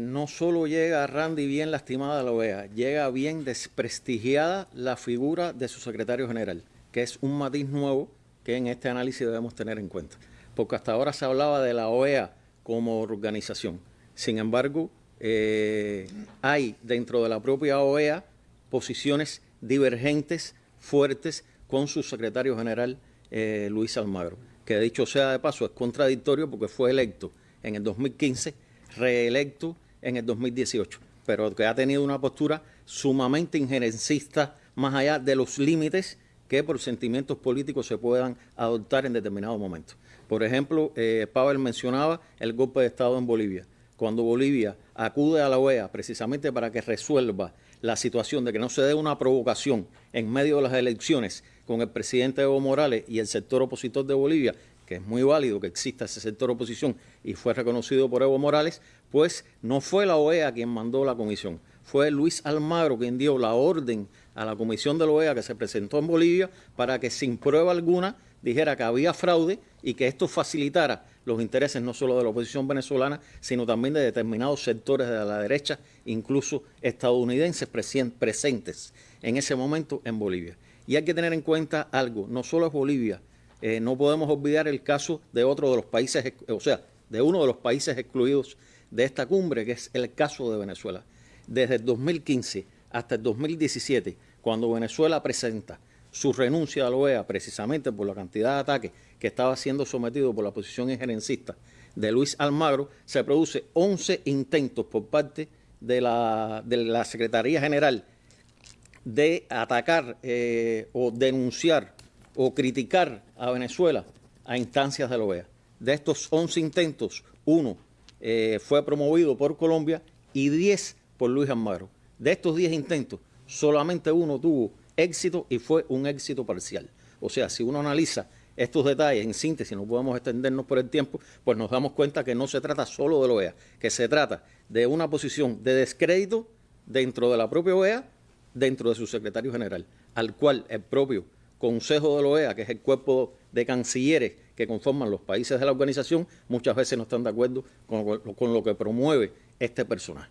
No solo llega Randy bien lastimada la OEA, llega bien desprestigiada la figura de su secretario general, que es un matiz nuevo que en este análisis debemos tener en cuenta. Porque hasta ahora se hablaba de la OEA como organización. Sin embargo, eh, hay dentro de la propia OEA posiciones divergentes, fuertes, con su secretario general, eh, Luis Almagro, que dicho sea de paso es contradictorio porque fue electo en el 2015 reelecto en el 2018, pero que ha tenido una postura sumamente injerencista más allá de los límites que por sentimientos políticos se puedan adoptar en determinados momentos. Por ejemplo, eh, Pavel mencionaba el golpe de Estado en Bolivia. Cuando Bolivia acude a la OEA precisamente para que resuelva la situación de que no se dé una provocación en medio de las elecciones con el presidente Evo Morales y el sector opositor de Bolivia, que es muy válido que exista ese sector oposición y fue reconocido por Evo Morales, pues no fue la OEA quien mandó la comisión, fue Luis Almagro quien dio la orden a la comisión de la OEA que se presentó en Bolivia para que sin prueba alguna dijera que había fraude y que esto facilitara los intereses no solo de la oposición venezolana, sino también de determinados sectores de la derecha, incluso estadounidenses presentes en ese momento en Bolivia. Y hay que tener en cuenta algo, no solo es Bolivia, eh, no podemos olvidar el caso de otro de los países, o sea, de uno de los países excluidos de esta cumbre, que es el caso de Venezuela. Desde el 2015 hasta el 2017, cuando Venezuela presenta su renuncia a la OEA precisamente por la cantidad de ataques que estaba siendo sometido por la posición injerencista de Luis Almagro, se produce 11 intentos por parte de la, Secretaría General de atacar eh, o denunciar o criticar a Venezuela a instancias de la OEA. De estos 11 intentos, uno eh, fue promovido por Colombia y 10 por Luis Almagro. De estos 10 intentos, solamente uno tuvo éxito y fue un éxito parcial. O sea, si uno analiza estos detalles en síntesis, no podemos extendernos por el tiempo, pues nos damos cuenta que no se trata solo de la OEA, que se trata de una posición de descrédito dentro de la propia OEA, dentro de su secretario general, al cual el propio Consejo de la OEA, que es el cuerpo de cancilleres que conforman los países de la organización, muchas veces no están de acuerdo con, lo que promueve este personaje.